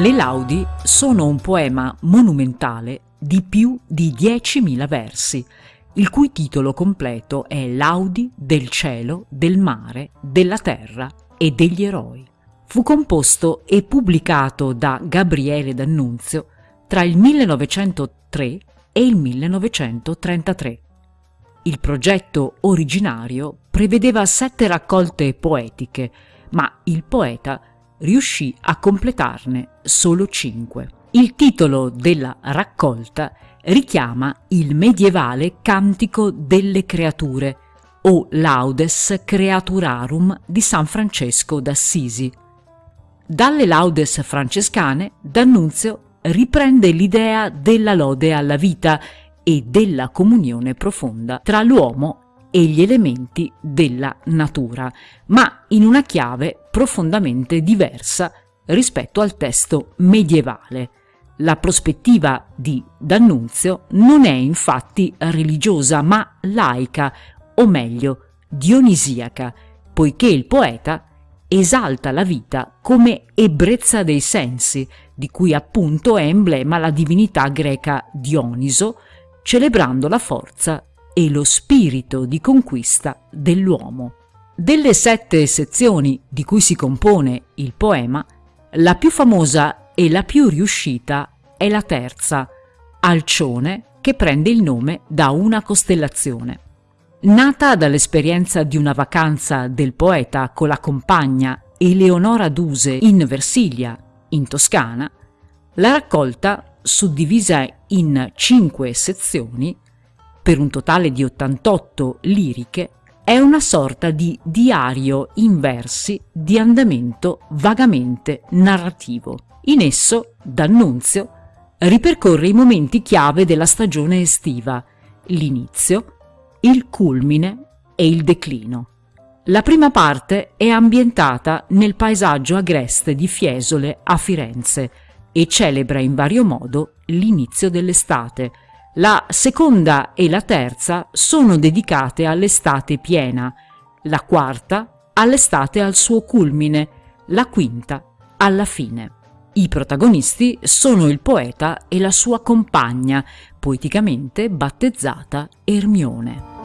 Le Laudi sono un poema monumentale di più di 10.000 versi, il cui titolo completo è Laudi del cielo, del mare, della terra e degli eroi. Fu composto e pubblicato da Gabriele D'Annunzio tra il 1903 e il 1933. Il progetto originario prevedeva sette raccolte poetiche, ma il poeta riuscì a completarne solo cinque. Il titolo della raccolta richiama il medievale Cantico delle Creature o Laudes Creaturarum di San Francesco d'Assisi. Dalle laudes francescane D'Annunzio riprende l'idea della lode alla vita e della comunione profonda tra l'uomo e gli elementi della natura, ma in una chiave profondamente diversa rispetto al testo medievale. La prospettiva di D'Annunzio non è infatti religiosa ma laica, o meglio dionisiaca, poiché il poeta esalta la vita come ebbrezza dei sensi, di cui appunto è emblema la divinità greca Dioniso, celebrando la forza e lo spirito di conquista dell'uomo. Delle sette sezioni di cui si compone il poema, la più famosa e la più riuscita è la terza, Alcione, che prende il nome da una costellazione. Nata dall'esperienza di una vacanza del poeta con la compagna Eleonora Duse in Versilia, in Toscana, la raccolta, suddivisa in cinque sezioni, per un totale di 88 liriche, è una sorta di diario in versi di andamento vagamente narrativo. In esso, D'Annunzio ripercorre i momenti chiave della stagione estiva, l'inizio, il culmine e il declino. La prima parte è ambientata nel paesaggio agreste di Fiesole a Firenze e celebra in vario modo l'inizio dell'estate, la seconda e la terza sono dedicate all'estate piena, la quarta all'estate al suo culmine, la quinta alla fine. I protagonisti sono il poeta e la sua compagna, poeticamente battezzata Ermione.